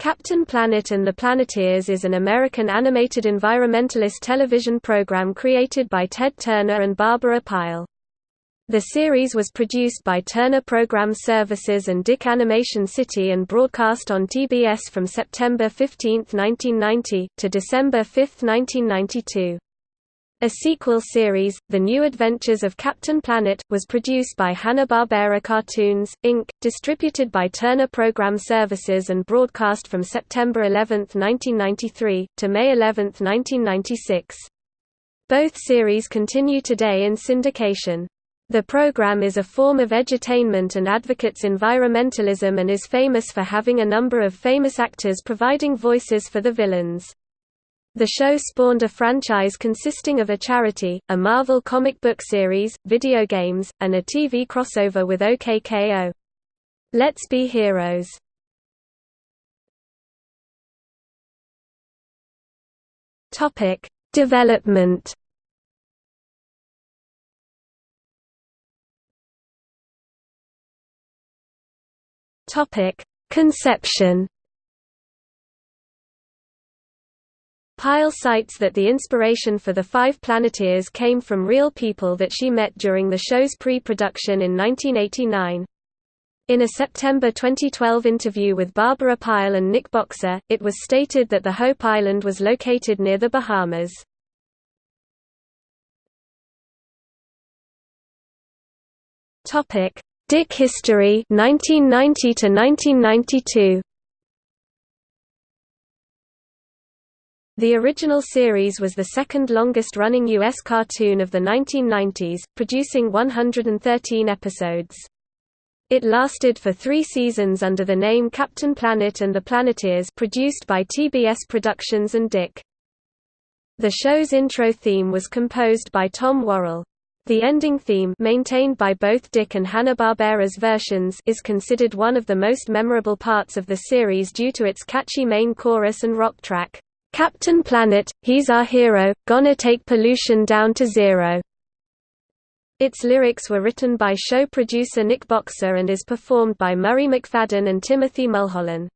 Captain Planet and the Planeteers is an American animated environmentalist television program created by Ted Turner and Barbara Pyle. The series was produced by Turner Program Services and DIC Animation City and broadcast on TBS from September 15, 1990, to December 5, 1992. A sequel series, The New Adventures of Captain Planet, was produced by Hanna-Barbera Cartoons, Inc., distributed by Turner Program Services and broadcast from September 11, 1993, to May 11, 1996. Both series continue today in syndication. The program is a form of edutainment and advocates environmentalism and is famous for having a number of famous actors providing voices for the villains. The show spawned a franchise consisting of a charity, a Marvel comic book series, video games, and a TV crossover with OKKO. Let's Be Heroes. Topic: Development. Topic: Conception. Pyle cites that the inspiration for the Five Planeteers came from real people that she met during the show's pre-production in 1989. In a September 2012 interview with Barbara Pyle and Nick Boxer, it was stated that the Hope Island was located near the Bahamas. DIC history 1990 to 1992 The original series was the second longest-running U.S. cartoon of the 1990s, producing 113 episodes. It lasted for three seasons under the name Captain Planet and the Planeteers produced by TBS Productions and DIC. The show's intro theme was composed by Tom Worrell. The ending theme maintained by both DIC and Hanna-Barbera's versions is considered one of the most memorable parts of the series due to its catchy main chorus and rock track. Captain Planet, he's our hero, gonna take pollution down to zero. Its lyrics were written by show producer Nick Boxer and is performed by Murray McFadden and Timothy Mulholland.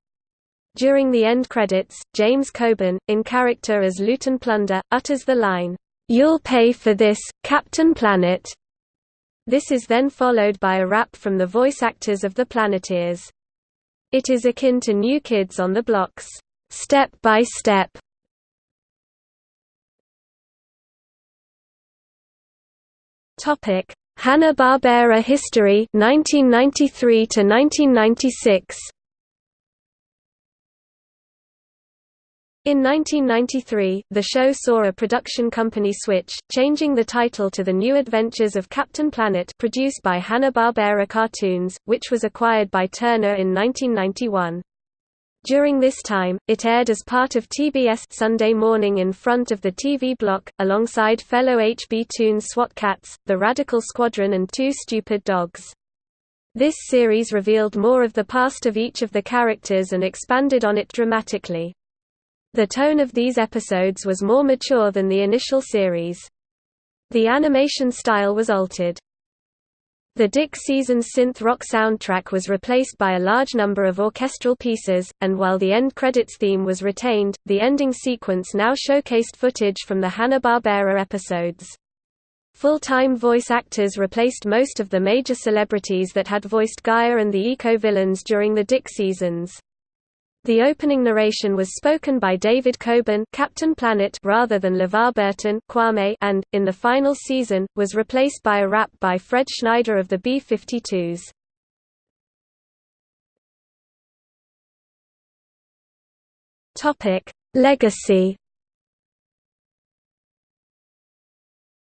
During the end credits, James Coburn, in character as Looten Plunder, utters the line, "'You'll pay for this, Captain Planet'". This is then followed by a rap from the voice actors of the Planeteers. It is akin to New Kids on the Block's "'Step by Step' Topic: Hanna-Barbera history 1993 to 1996. In 1993, the show saw a production company switch, changing the title to The New Adventures of Captain Planet produced by Hanna-Barbera Cartoons, which was acquired by Turner in 1991. During this time, it aired as part of TBS Sunday Morning in front of the TV block, alongside fellow HB Toons SWAT Kats, The Radical Squadron and Two Stupid Dogs. This series revealed more of the past of each of the characters and expanded on it dramatically. The tone of these episodes was more mature than the initial series. The animation style was altered. The DIC Seasons synth rock soundtrack was replaced by a large number of orchestral pieces, and while the end credits theme was retained, the ending sequence now showcased footage from the Hanna-Barbera episodes. Full-time voice actors replaced most of the major celebrities that had voiced Gaia and the eco-villains during the DIC seasons. The opening narration was spoken by David Coburn Captain Planet rather than LeVar Burton Kwame and, in the final season, was replaced by a rap by Fred Schneider of the B-52s. Legacy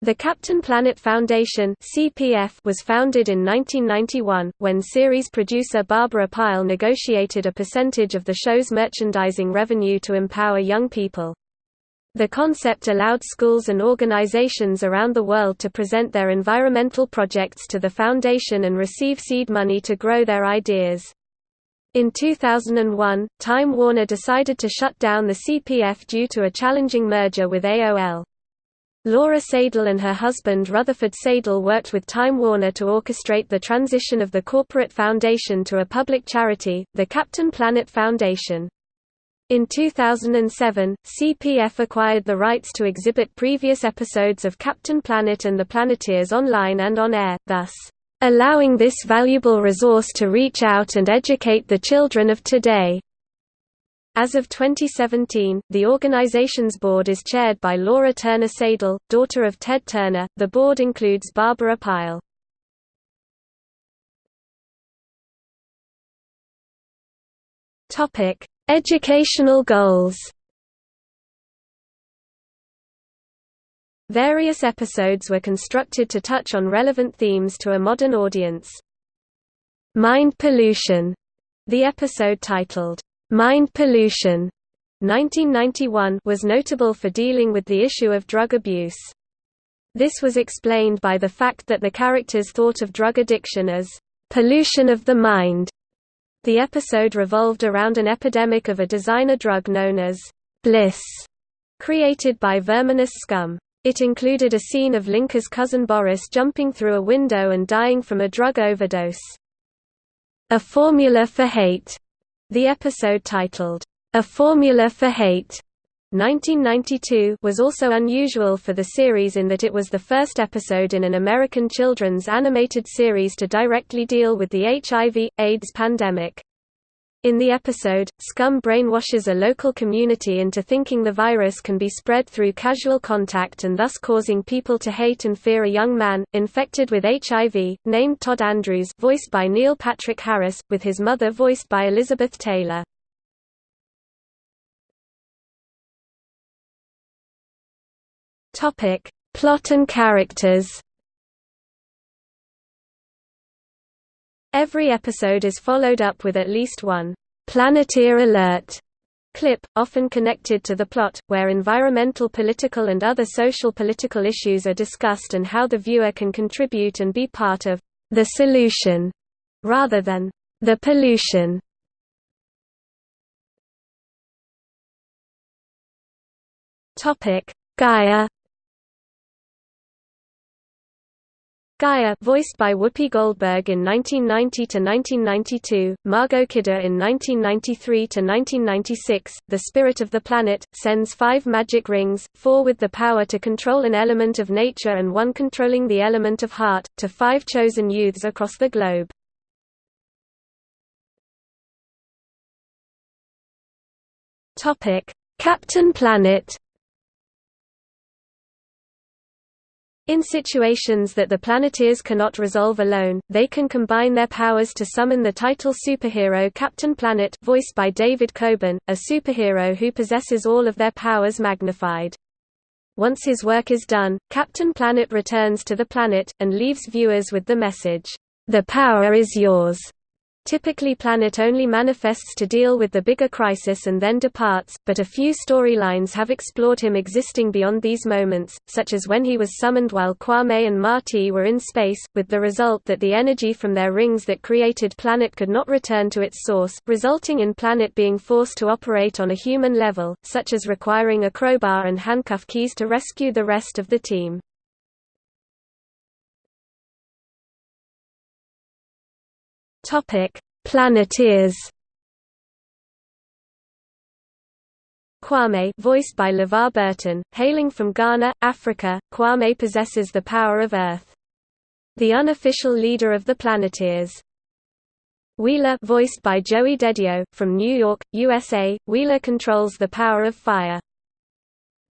The Captain Planet Foundation (CPF) was founded in 1991 when series producer Barbara Pyle negotiated a percentage of the show's merchandising revenue to empower young people. The concept allowed schools and organizations around the world to present their environmental projects to the foundation and receive seed money to grow their ideas. In 2001, Time Warner decided to shut down the CPF due to a challenging merger with AOL. Laura Seydel and her husband Rutherford Seydel worked with Time Warner to orchestrate the transition of the corporate foundation to a public charity, the Captain Planet Foundation. In 2007, CPF acquired the rights to exhibit previous episodes of Captain Planet and the Planeteers online and on air, thus, allowing this valuable resource to reach out and educate the children of today. As of 2017, the organization's board is chaired by Laura Turner Seydel, daughter of Ted Turner. The board includes Barbara Pyle. Topic: Educational goals Various episodes were constructed to touch on relevant themes to a modern audience. Mind Pollution, the episode titled, Mind Pollution, 1991 was notable for dealing with the issue of drug abuse. This was explained by the fact that the characters thought of drug addiction as pollution of the mind the episode revolved around an epidemic of a designer drug known as Bliss, created by verminous scum. It included a scene of Linka's cousin Boris jumping through a window and dying from a drug overdose. A Formula for Hate, the episode titled, A Formula for Hate, 1992 was also unusual for the series in that it was the first episode in an American children's animated series to directly deal with the HIV, AIDS pandemic. In the episode, Scum brainwashes a local community into thinking the virus can be spread through casual contact and thus causing people to hate and fear a young man, infected with HIV, named Todd Andrews voiced by Neil Patrick Harris, with his mother voiced by Elizabeth Taylor. Plot and characters. Every episode is followed up with at least one Planeteer alert clip, often connected to the plot, where environmental political and other social political issues are discussed and how the viewer can contribute and be part of the solution, rather than the pollution. Gaia Gaia voiced by Whoopi Goldberg in 1990–1992, Margot Kidder in 1993–1996, the spirit of the planet, sends five magic rings, four with the power to control an element of nature and one controlling the element of heart, to five chosen youths across the globe. Captain Planet In situations that the Planeteers cannot resolve alone, they can combine their powers to summon the title superhero Captain Planet voiced by David Coburn, a superhero who possesses all of their powers magnified. Once his work is done, Captain Planet returns to the planet, and leaves viewers with the message, "'The power is yours' Typically Planet only manifests to deal with the bigger crisis and then departs, but a few storylines have explored him existing beyond these moments, such as when he was summoned while Kwame and Marti were in space, with the result that the energy from their rings that created Planet could not return to its source, resulting in Planet being forced to operate on a human level, such as requiring a crowbar and handcuff keys to rescue the rest of the team. Topic: Planeteers. Kwame voiced by LeVar Burton, hailing from Ghana, Africa, Kwame possesses the power of Earth. The unofficial leader of the Planeteers. Wheeler voiced by Joey DeDio, from New York, USA, Wheeler controls the power of fire.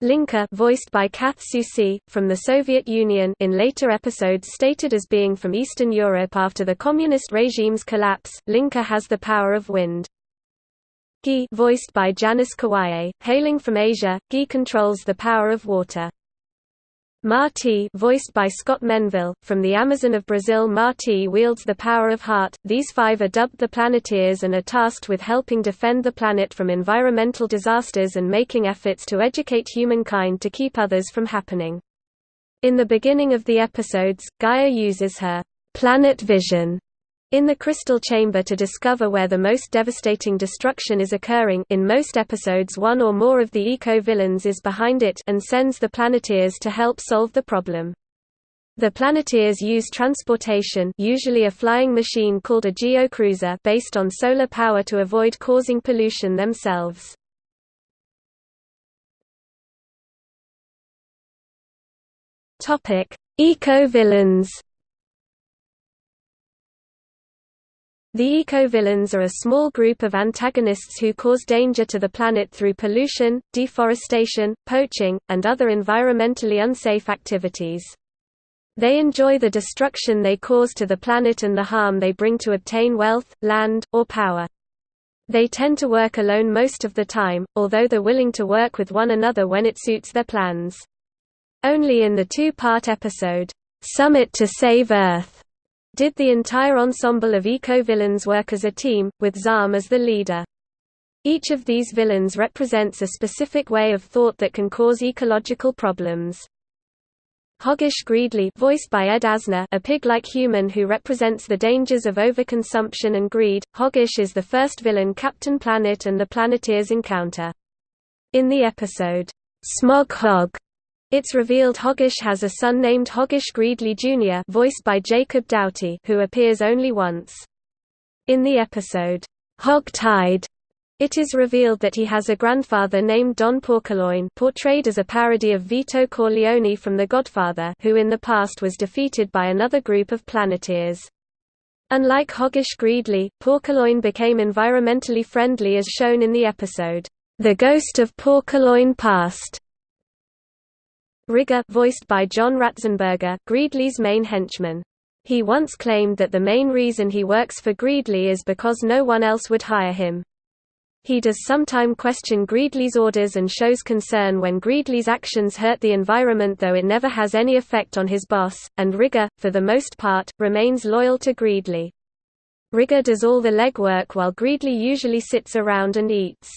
Linka voiced by Kath Soucie, from the Soviet Union in later episodes stated as being from Eastern Europe after the communist regime's collapse, Linka has the power of wind. Guy voiced by Janice Kawaye, hailing from Asia, Guy controls the power of water. Marti voiced by Scott Menville, from the Amazon of Brazil Marti wields the power of heart. These five are dubbed the Planeteers and are tasked with helping defend the planet from environmental disasters and making efforts to educate humankind to keep others from happening. In the beginning of the episodes, Gaia uses her planet vision in the crystal chamber to discover where the most devastating destruction is occurring in most episodes one or more of the eco-villains is behind it and sends the Planeteers to help solve the problem. The Planeteers use transportation usually a flying machine called a geocruiser based on solar power to avoid causing pollution themselves. Eco-villains The eco-villains are a small group of antagonists who cause danger to the planet through pollution, deforestation, poaching, and other environmentally unsafe activities. They enjoy the destruction they cause to the planet and the harm they bring to obtain wealth, land, or power. They tend to work alone most of the time, although they're willing to work with one another when it suits their plans. Only in the two-part episode, "'Summit to Save Earth' did the entire ensemble of eco-villains work as a team, with Zarm as the leader. Each of these villains represents a specific way of thought that can cause ecological problems. Hoggish Greedley voiced by Ed Asner a pig-like human who represents the dangers of overconsumption and greed, Hoggish is the first villain Captain Planet and the Planeteers encounter. In the episode, Smog Hog, it's revealed Hoggish has a son named Hoggish Greedley Jr. voiced by Jacob Doughty who appears only once. In the episode, Hog Tide, it is revealed that he has a grandfather named Don Porkaloin portrayed as a parody of Vito Corleone from The Godfather who in the past was defeated by another group of Planeteers. Unlike Hoggish Greedley, Porkaloin became environmentally friendly as shown in the episode, The Ghost of Porkaloin Past. Rigger voiced by John Ratzenberger, Greedley's main henchman. He once claimed that the main reason he works for Greedley is because no one else would hire him. He does sometime question Greedley's orders and shows concern when Greedley's actions hurt the environment though it never has any effect on his boss, and Rigger, for the most part, remains loyal to Greedley. Rigger does all the legwork while Greedley usually sits around and eats.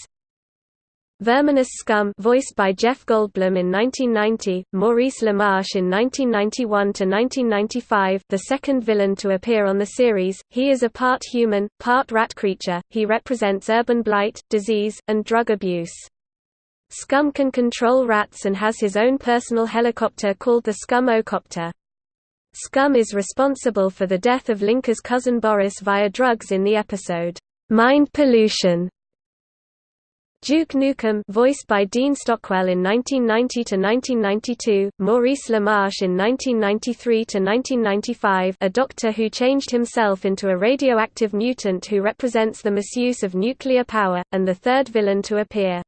Verminous Scum voiced by Jeff Goldblum in 1990, Maurice LaMarche in 1991–1995 the second villain to appear on the series, he is a part human, part rat creature, he represents urban blight, disease, and drug abuse. Scum can control rats and has his own personal helicopter called the Scum Ocopter. Scum is responsible for the death of Linka's cousin Boris via drugs in the episode, Mind Pollution, Duke Nukem voiced by Dean Stockwell in 1990–1992, Maurice LaMarche in 1993–1995 a doctor who changed himself into a radioactive mutant who represents the misuse of nuclear power, and the third villain to appear.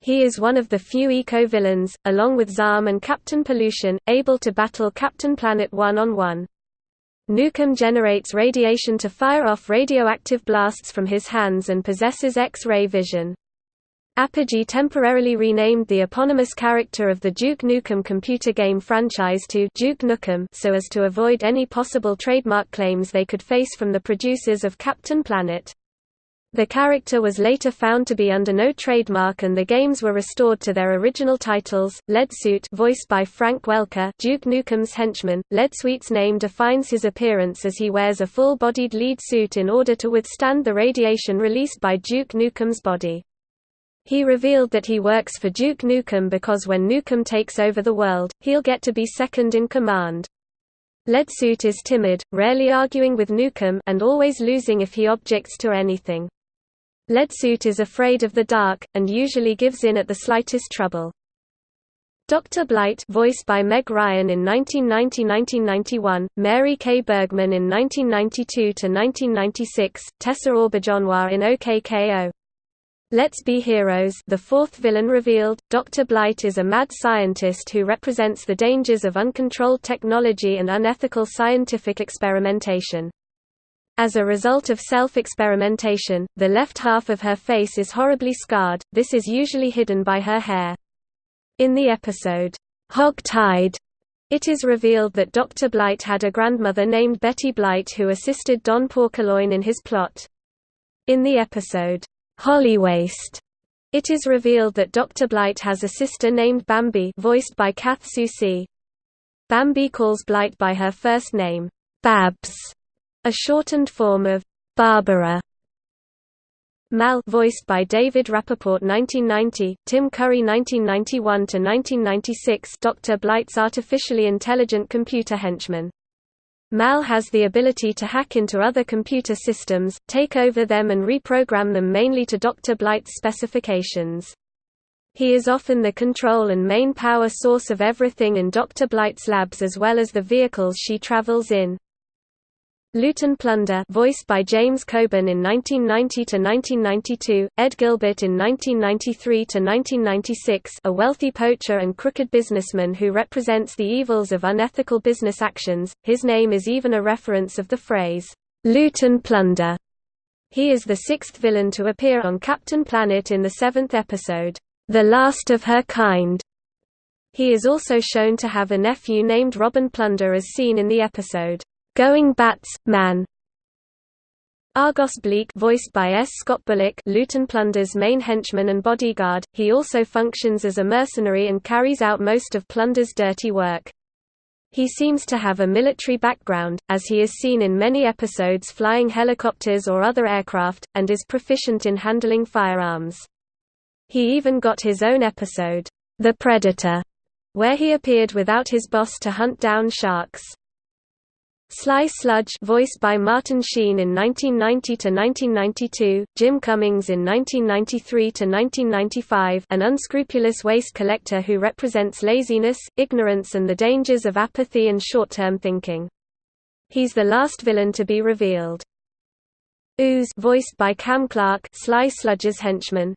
He is one of the few eco-villains, along with Zarm and Captain Pollution, able to battle Captain Planet one-on-one. -on -one. Nukem generates radiation to fire off radioactive blasts from his hands and possesses X-ray vision. Apogee temporarily renamed the eponymous character of the Duke Nukem computer game franchise to Duke Nukem so as to avoid any possible trademark claims they could face from the producers of Captain Planet. The character was later found to be under no trademark and the games were restored to their original titles. Leadsuit voiced by Frank Welker, Duke Nukem's henchman. Leadsuit's name defines his appearance as he wears a full-bodied lead suit in order to withstand the radiation released by Duke Nukem's body. He revealed that he works for Duke Nukem because when Nukem takes over the world, he'll get to be second in command. Leadsuit is timid, rarely arguing with Nukem and always losing if he objects to anything. Leadsuit is afraid of the dark, and usually gives in at the slightest trouble. Dr. Blight voiced by Meg Ryan in 1990–1991, Mary Kay Bergman in 1992–1996, Tessa Auberjonois in OKKO. Let's Be Heroes the fourth villain revealed, Dr. Blight is a mad scientist who represents the dangers of uncontrolled technology and unethical scientific experimentation. As a result of self-experimentation, the left half of her face is horribly scarred, this is usually hidden by her hair. In the episode, Hog Tide, it is revealed that Dr. Blight had a grandmother named Betty Blight who assisted Don Porkaloin in his plot. In the episode, Hollywaste. It is revealed that Dr. Blight has a sister named Bambi voiced by Kath Soucie. Bambi calls Blight by her first name, Babs, a shortened form of Barbara. Mal voiced by David Rappaport 1990, Tim Curry 1991 to 1996, Dr. Blight's artificially intelligent computer henchman. Mal has the ability to hack into other computer systems, take over them and reprogram them mainly to Dr. Blight's specifications. He is often the control and main power source of everything in Dr. Blight's labs as well as the vehicles she travels in. And Plunder voiced by James Coburn in 1990–1992, Ed Gilbert in 1993–1996 a wealthy poacher and crooked businessman who represents the evils of unethical business actions, his name is even a reference of the phrase, "'Loot and Plunder'". He is the sixth villain to appear on Captain Planet in the seventh episode the last of her kind. He is also shown to have a nephew named Robin Plunder as seen in the episode, Going Bats, Man. Argos Bleak voiced by S. Scott Bullock Looten Plunder's main henchman and bodyguard, he also functions as a mercenary and carries out most of Plunder's dirty work. He seems to have a military background, as he is seen in many episodes flying helicopters or other aircraft, and is proficient in handling firearms. He even got his own episode, The Predator, where he appeared without his boss to hunt down sharks. Sly Sludge voiced by Martin Sheen in 1990–1992, Jim Cummings in 1993–1995 an unscrupulous waste collector who represents laziness, ignorance and the dangers of apathy and short-term thinking. He's the last villain to be revealed. Ooze voiced by Cam Clarke Sly Sludge's henchman,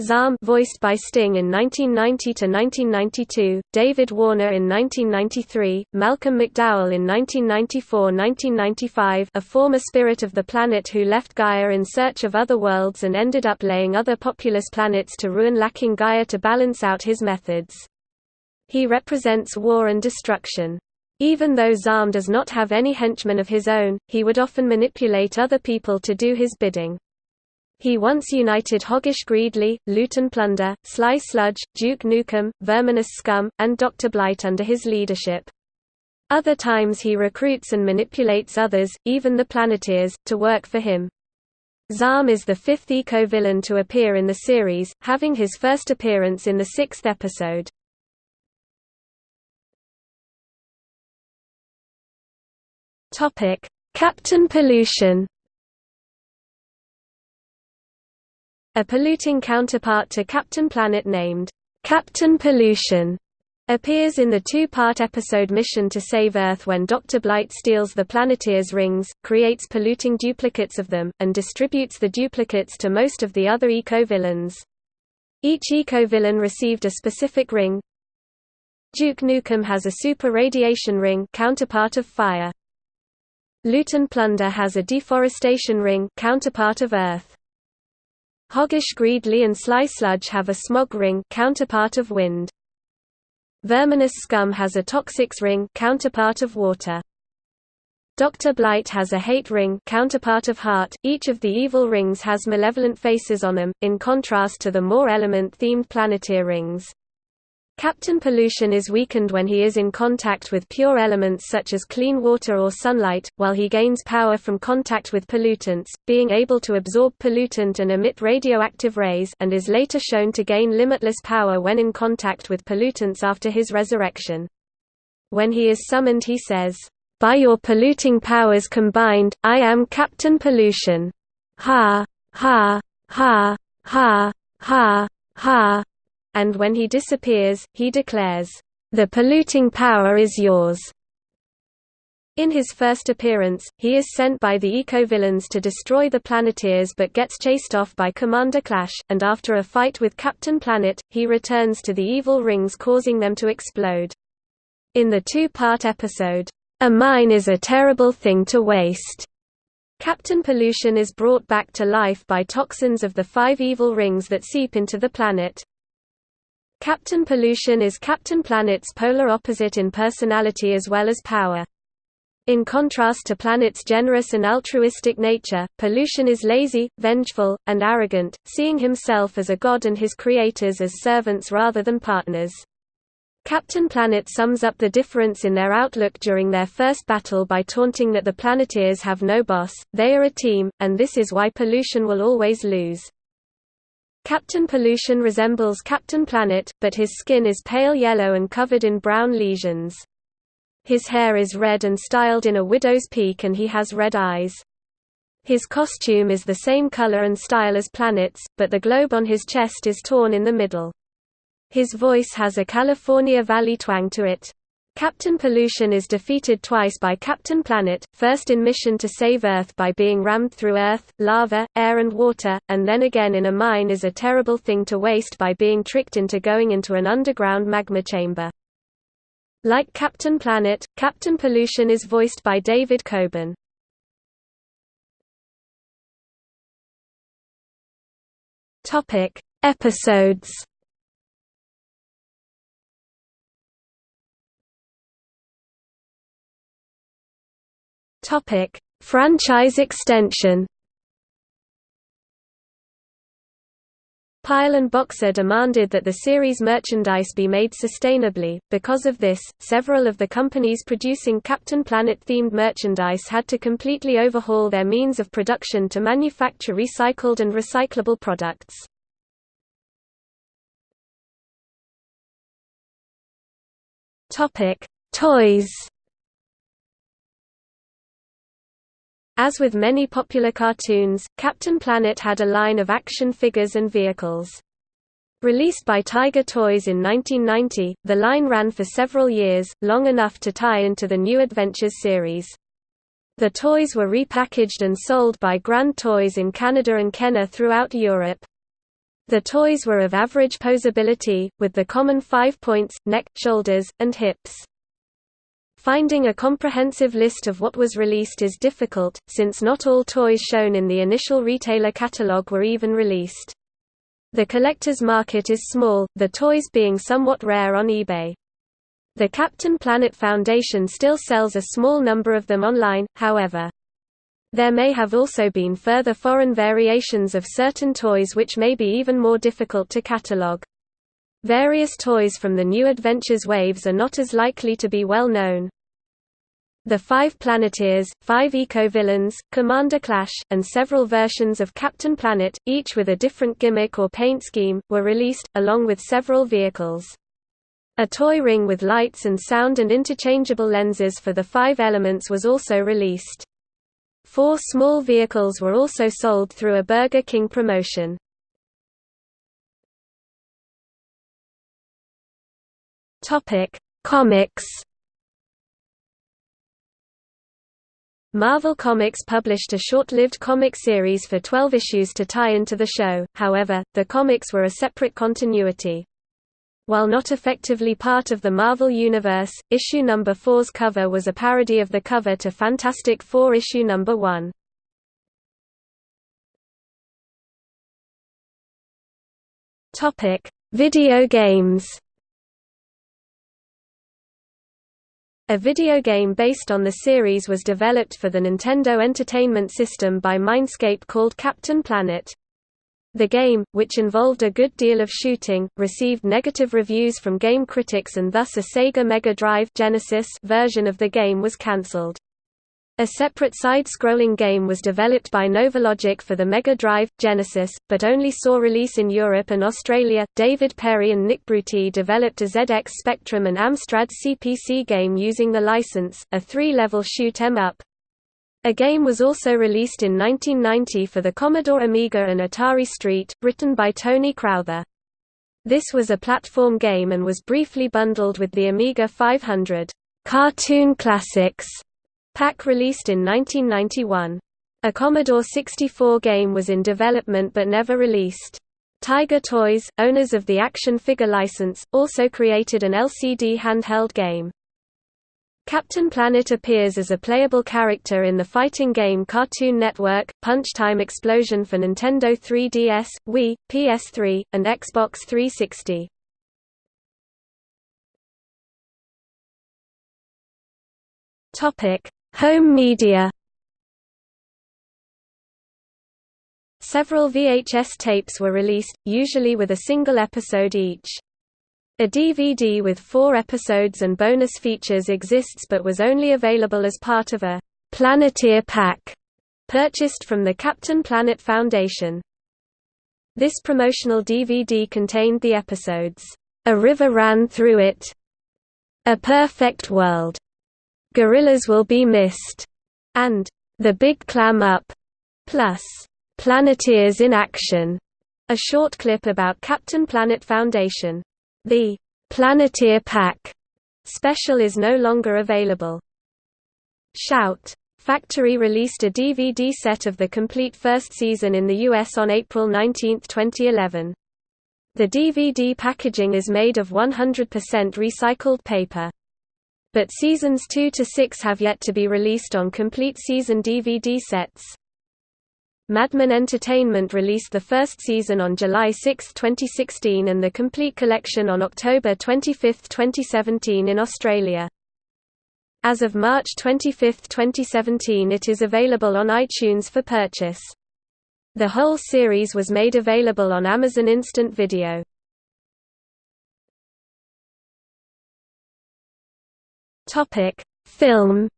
Zarm voiced by Sting in 1990–1992, David Warner in 1993, Malcolm McDowell in 1994–1995 a former spirit of the planet who left Gaia in search of other worlds and ended up laying other populous planets to ruin lacking Gaia to balance out his methods. He represents war and destruction. Even though Zarm does not have any henchmen of his own, he would often manipulate other people to do his bidding. He once united Hoggish Greedley, Looten Plunder, Sly Sludge, Duke Nukem, Verminous Scum, and Dr. Blight under his leadership. Other times he recruits and manipulates others, even the Planeteers, to work for him. Zarm is the fifth eco-villain to appear in the series, having his first appearance in the sixth episode. Captain Pollution A polluting counterpart to Captain Planet named Captain Pollution appears in the two-part episode Mission to Save Earth when Dr. Blight steals the Planeteers' rings, creates polluting duplicates of them, and distributes the duplicates to most of the other eco-villains. Each eco-villain received a specific ring. Duke Nukem has a super radiation ring counterpart of fire. Looten Plunder has a deforestation ring counterpart of Earth. Hoggish Greedley and Sly Sludge have a smog ring counterpart of wind. Verminous Scum has a toxics ring counterpart of water. Dr. Blight has a hate ring counterpart of heart. Each of the evil rings has malevolent faces on them, in contrast to the more element-themed planeteer rings. Captain Pollution is weakened when he is in contact with pure elements such as clean water or sunlight, while he gains power from contact with pollutants, being able to absorb pollutant and emit radioactive rays and is later shown to gain limitless power when in contact with pollutants after his resurrection. When he is summoned he says, "'By your polluting powers combined, I am Captain Pollution. Ha! Ha! Ha! Ha! Ha! Ha! And when he disappears, he declares, "'The polluting power is yours'". In his first appearance, he is sent by the eco-villains to destroy the Planeteers but gets chased off by Commander Clash, and after a fight with Captain Planet, he returns to the evil rings causing them to explode. In the two-part episode, "'A mine is a terrible thing to waste' Captain Pollution is brought back to life by toxins of the five evil rings that seep into the planet. Captain Pollution is Captain Planet's polar opposite in personality as well as power. In contrast to Planet's generous and altruistic nature, Pollution is lazy, vengeful, and arrogant, seeing himself as a god and his creators as servants rather than partners. Captain Planet sums up the difference in their outlook during their first battle by taunting that the Planeteers have no boss, they are a team, and this is why Pollution will always lose. Captain Pollution resembles Captain Planet, but his skin is pale yellow and covered in brown lesions. His hair is red and styled in a widow's peak and he has red eyes. His costume is the same color and style as Planet's, but the globe on his chest is torn in the middle. His voice has a California Valley twang to it. Captain Pollution is defeated twice by Captain Planet, first in mission to save Earth by being rammed through earth, lava, air and water, and then again in a mine is a terrible thing to waste by being tricked into going into an underground magma chamber. Like Captain Planet, Captain Pollution is voiced by David Coburn. Topic: Episodes. Topic: Franchise extension. Pyle and Boxer demanded that the series merchandise be made sustainably. Because of this, several of the companies producing Captain Planet-themed merchandise had to completely overhaul their means of production to manufacture recycled and recyclable products. Topic: Toys. As with many popular cartoons, Captain Planet had a line of action figures and vehicles. Released by Tiger Toys in 1990, the line ran for several years, long enough to tie into the New Adventures series. The toys were repackaged and sold by Grand Toys in Canada and Kenner throughout Europe. The toys were of average posability, with the common five points, neck, shoulders, and hips. Finding a comprehensive list of what was released is difficult, since not all toys shown in the initial retailer catalog were even released. The collector's market is small, the toys being somewhat rare on eBay. The Captain Planet Foundation still sells a small number of them online, however. There may have also been further foreign variations of certain toys which may be even more difficult to catalog. Various toys from the New Adventures waves are not as likely to be well known. The Five Planeteers, Five Eco-Villains, Commander Clash, and several versions of Captain Planet, each with a different gimmick or paint scheme, were released, along with several vehicles. A toy ring with lights and sound and interchangeable lenses for the five elements was also released. Four small vehicles were also sold through a Burger King promotion. Topic: Comics. Marvel Comics published a short-lived comic series for 12 issues to tie into the show, however, the comics were a separate continuity. While not effectively part of the Marvel Universe, issue number 4's cover was a parody of the cover to Fantastic Four issue number 1. Video games A video game based on the series was developed for the Nintendo Entertainment System by Mindscape called Captain Planet. The game, which involved a good deal of shooting, received negative reviews from game critics and thus a Sega Mega Drive Genesis version of the game was cancelled. A separate side-scrolling game was developed by Novalogic for the Mega Drive, Genesis, but only saw release in Europe and Australia. David Perry and Nick Bruty developed a ZX Spectrum and Amstrad CPC game using the license, a three-level shoot 'em up. A game was also released in 1990 for the Commodore Amiga and Atari ST, written by Tony Crowther. This was a platform game and was briefly bundled with the Amiga 500 Cartoon Classics Pack released in 1991. A Commodore 64 game was in development but never released. Tiger Toys, owners of the action figure license, also created an LCD handheld game. Captain Planet appears as a playable character in the fighting game Cartoon Network, Punch Time Explosion for Nintendo 3DS, Wii, PS3, and Xbox 360. Home media Several VHS tapes were released, usually with a single episode each. A DVD with four episodes and bonus features exists but was only available as part of a Planeteer pack purchased from the Captain Planet Foundation. This promotional DVD contained the episodes, A River Ran Through It, A Perfect World, Gorillas Will Be Missed, and The Big Clam Up. plus Planeteers in Action, a short clip about Captain Planet Foundation. The Planeteer Pack special is no longer available. Shout! Factory released a DVD set of the complete first season in the US on April 19, 2011. The DVD packaging is made of 100% recycled paper. But seasons 2 to 6 have yet to be released on complete season DVD sets. Madman Entertainment released the first season on July 6, 2016 and the complete collection on October 25, 2017 in Australia. As of March 25, 2017 it is available on iTunes for purchase. The whole series was made available on Amazon Instant Video. Film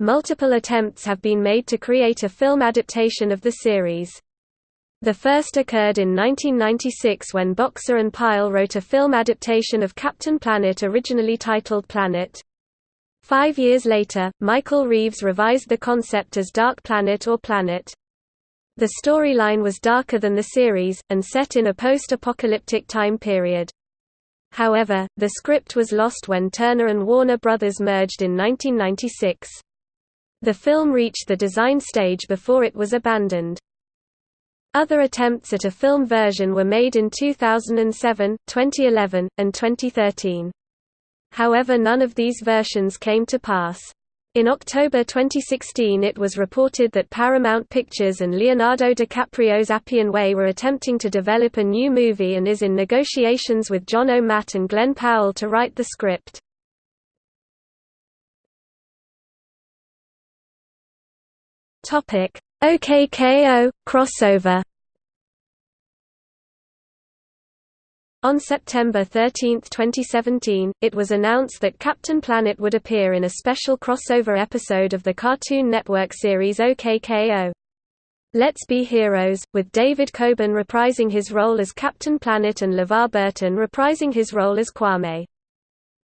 Multiple attempts have been made to create a film adaptation of the series. The first occurred in 1996 when Boxer and Pyle wrote a film adaptation of Captain Planet originally titled Planet. Five years later, Michael Reeves revised the concept as Dark Planet or Planet. The storyline was darker than the series, and set in a post-apocalyptic time period. However, the script was lost when Turner and Warner Brothers merged in 1996. The film reached the design stage before it was abandoned. Other attempts at a film version were made in 2007, 2011, and 2013. However none of these versions came to pass. In October 2016 it was reported that Paramount Pictures and Leonardo DiCaprio's Appian Way were attempting to develop a new movie and is in negotiations with John O'Matt and Glen Powell to write the script. OK K.O. – crossover On September 13, 2017, it was announced that Captain Planet would appear in a special crossover episode of the Cartoon Network series OKKO. Let's Be Heroes, with David Coburn reprising his role as Captain Planet and LeVar Burton reprising his role as Kwame.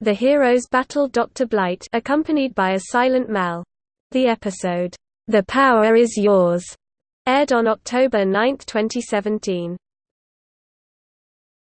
The heroes battled Dr. Blight accompanied by a silent Mal. The episode, The Power Is Yours, aired on October 9, 2017.